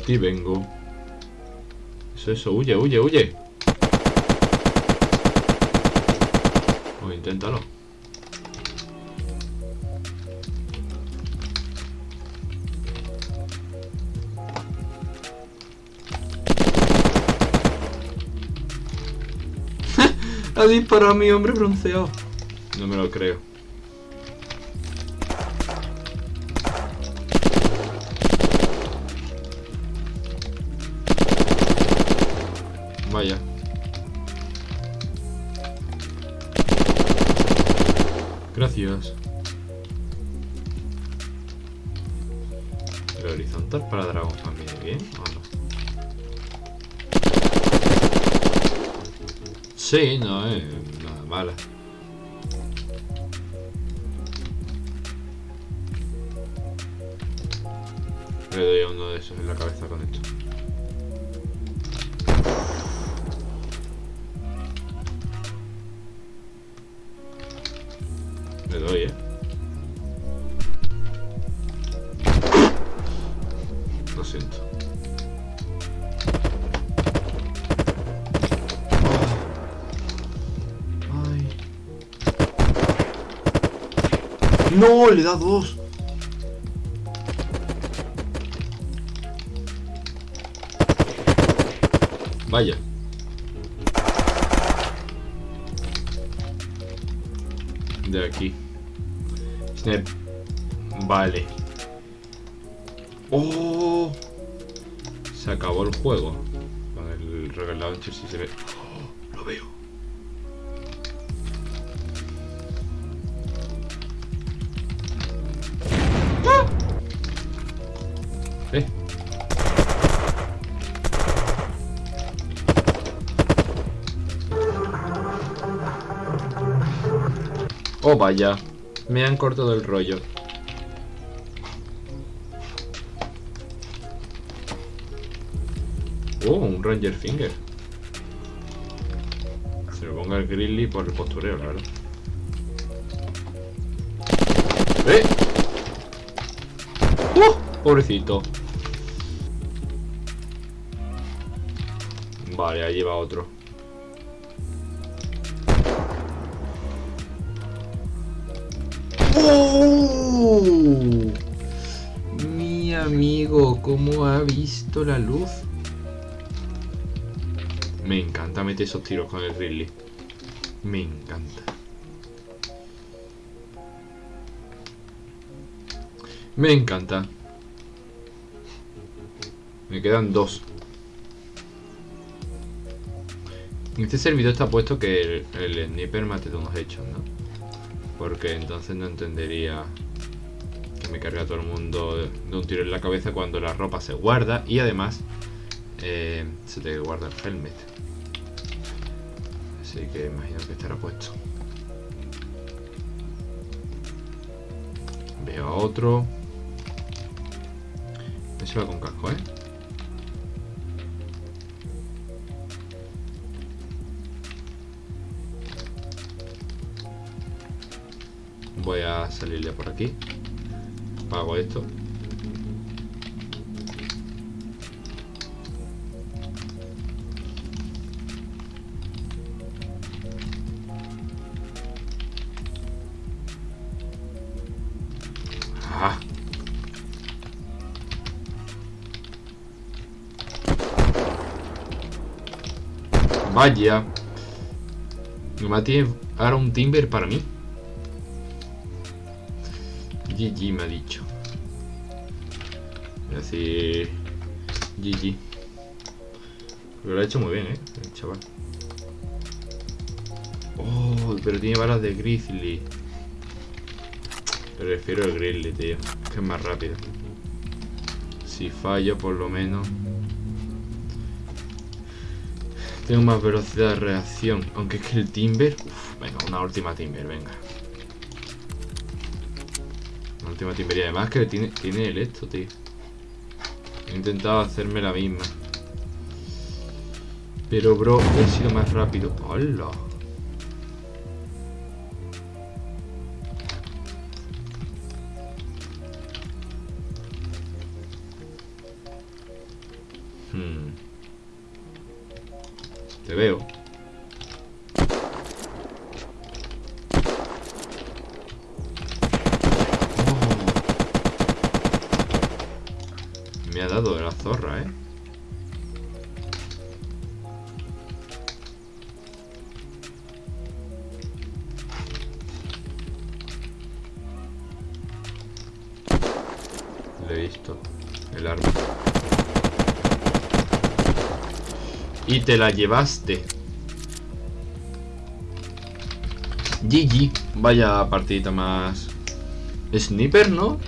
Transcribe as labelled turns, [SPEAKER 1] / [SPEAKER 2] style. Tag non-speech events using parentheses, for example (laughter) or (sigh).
[SPEAKER 1] aquí vengo. Eso, eso, huye, huye, huye. Pues inténtalo. (laughs) ha disparado a mi hombre bronceado. No me lo creo. Vaya. Gracias. El horizontal para dragón también bien o no? Sí, no es nada mala. Le doy a uno de esos en la cabeza con esto. Le doy, eh. Lo siento. Ay. No, le da dos. Vaya. De aquí. Snap. Vale. ¡Oh! Se acabó el juego. Con el Launcher si se ve. ¡Oh! Lo veo. Oh, vaya. Me han cortado el rollo. Oh, un Ranger Finger. Se lo ponga el Grizzly por el postureo, claro. ¡Eh! ¡Uh! Pobrecito. Vale, ahí va otro. Mi amigo, ¿cómo ha visto la luz? Me encanta meter esos tiros con el Ridley. Me encanta. Me encanta. Me quedan dos. En este servidor está puesto que el, el sniper mate de unos hechos, ¿no? Porque entonces no entendería me cargue a todo el mundo de un tiro en la cabeza cuando la ropa se guarda y además eh, se te guarda el helmet. Así que imagino que estará puesto. Veo a otro. Ese va con casco, ¿eh? Voy a salirle por aquí. Apago esto. Ah. Vaya. Me tiene ahora un timber para mí. GG me ha dicho. Voy a decir GG. Pero lo ha hecho muy bien, eh, el chaval. Oh, pero tiene balas de Grizzly. Prefiero el Grizzly, tío. Que es más rápido. Si fallo, por lo menos. Tengo más velocidad de reacción. Aunque es que el Timber. Uf, venga, una última Timber, venga última timbería. Además que tiene, tiene el esto, tío. He intentado hacerme la misma. Pero, bro, he sido más rápido. ¡hola! Hmm. Te veo. Me ha dado de la zorra, ¿eh? Le he visto. El arma. Y te la llevaste. GG. Vaya partidita más. Sniper, ¿no?